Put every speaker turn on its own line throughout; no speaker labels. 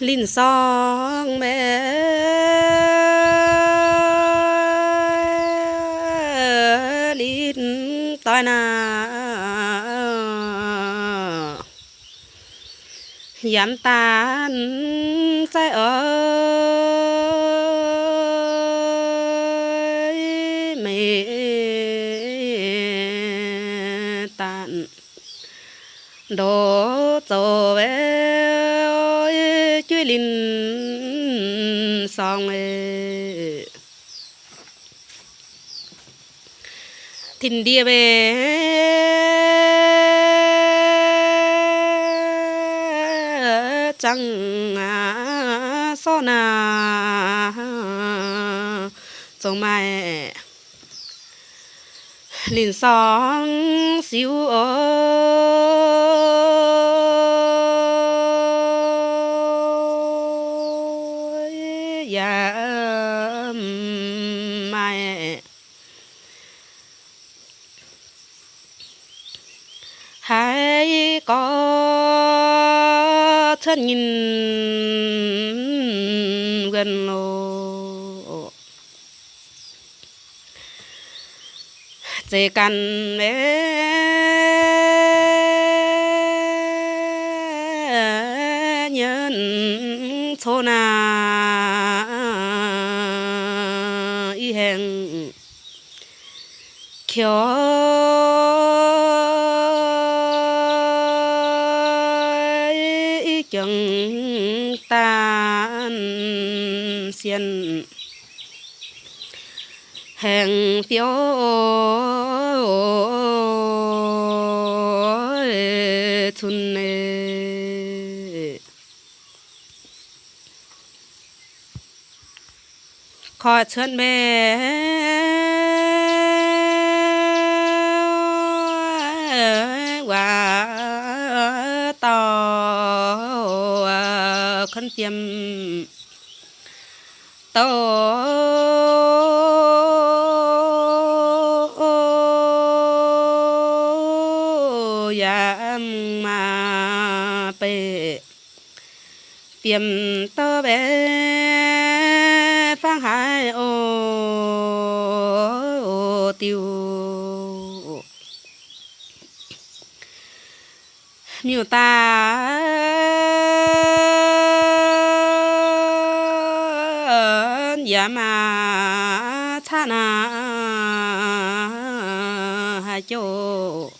linh song mẹ linh tai na. Yam tan sai ơi mẹ tan đồ cho về linh song ơi thìn địa về chẳng à so na trong mai linh song siêu ơi dạ mai có thân nhìn gần ô, chỉ cần để nhân thôn na y hẹn khiếu เสียนแห่งเสียวทุนเนขอเชิญแม่ว่าต่อขันเตรียม tô. Yam mà bề tiêm tơ bé phang hải ô tiêu. Miêu ta dạ ma cha na hai chỗ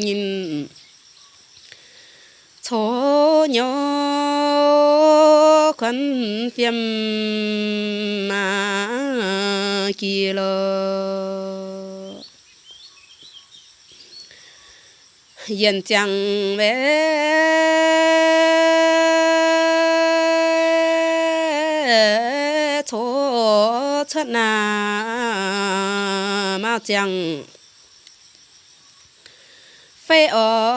nhìn chỗ nhỏ khăn phiêm mà kia lo yên chẳng bé chỗ chất na mau chẳng. Phê ơi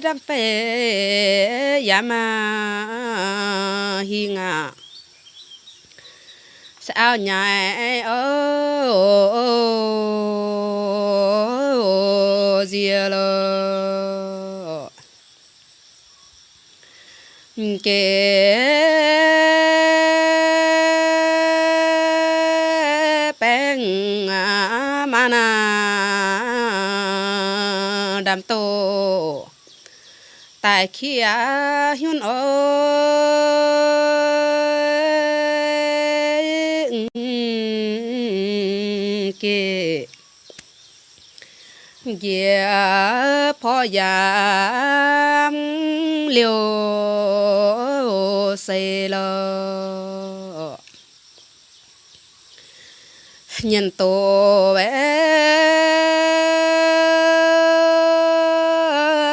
đam phê ya mà hi ngà ao nhảy ô dìa lô. Kê bèn mà na đam tô. Tại khi hiun ơi kia phó giam liều xây lơ nhân tổ bé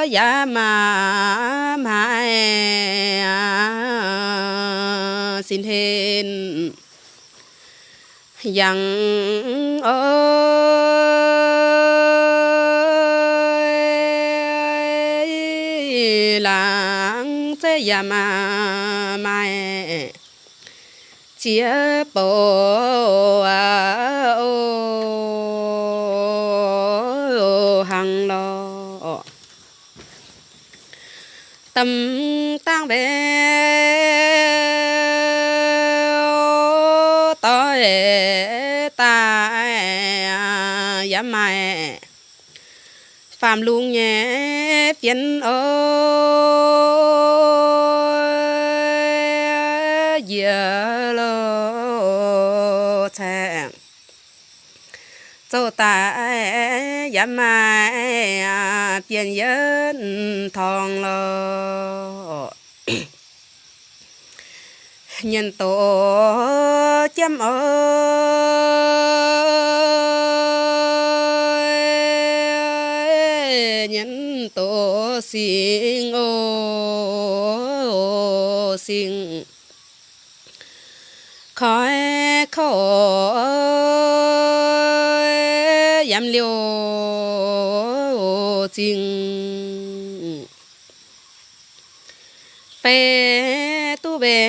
giá mà mãi. Xin hên yang ơi lang ya chia bộ à ô hàng lo tâm tăng bé tối ta ya mai phạm luôn nhé phiền ô lô lo châu ta giảm mai tiền dân thòng lô nhân tổ chăm ơi nhân tổ xin ô xin khói khổ giảm liều trình phê tu bê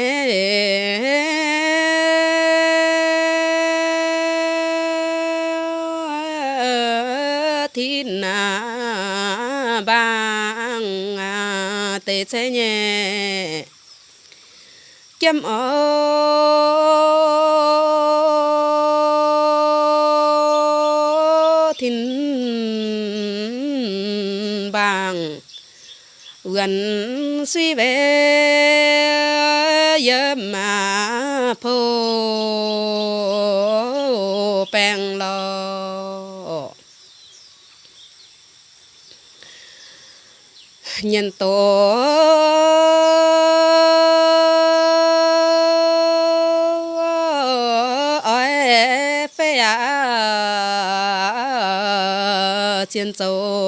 thiên na à, bang à, tê chế nhẹ. Kiếm ơi bang gần suy về giờ mà phô, bèn lo nhân tổ ơi phê à chiến châu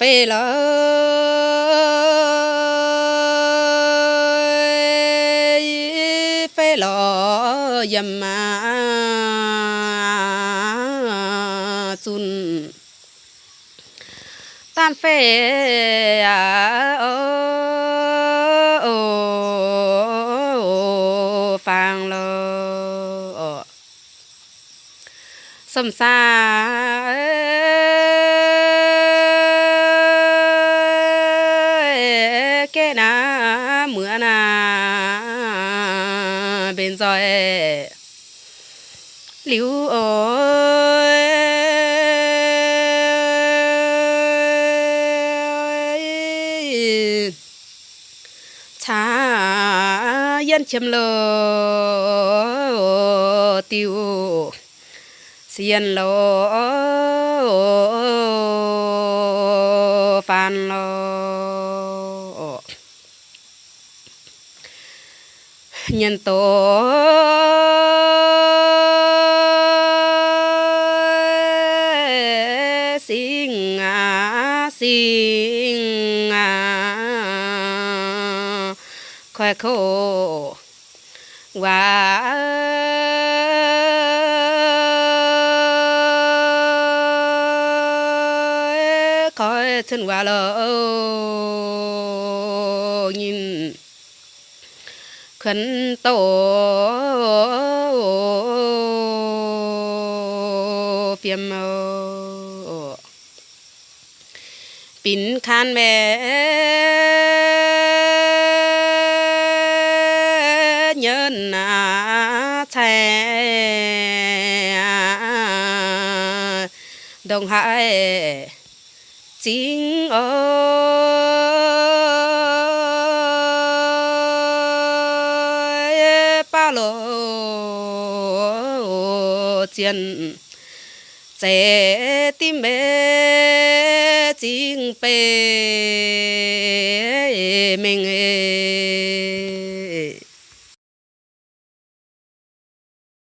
phê lời phê lọ dầm mà chun tan phê à ô ô ô phang lơ sầm xa bên rồi liu ơi cha yên chim lô tiêu xiên lô phan lô nhân tổ xin à xin à. Khoe khổ. Và khói thân và lỡ nhìn khấn tổ. Phiêm pin khan mẹ. Nhân à thè. Đồng hải. Chính ơi lô chiến chế tim bê chính bê mình.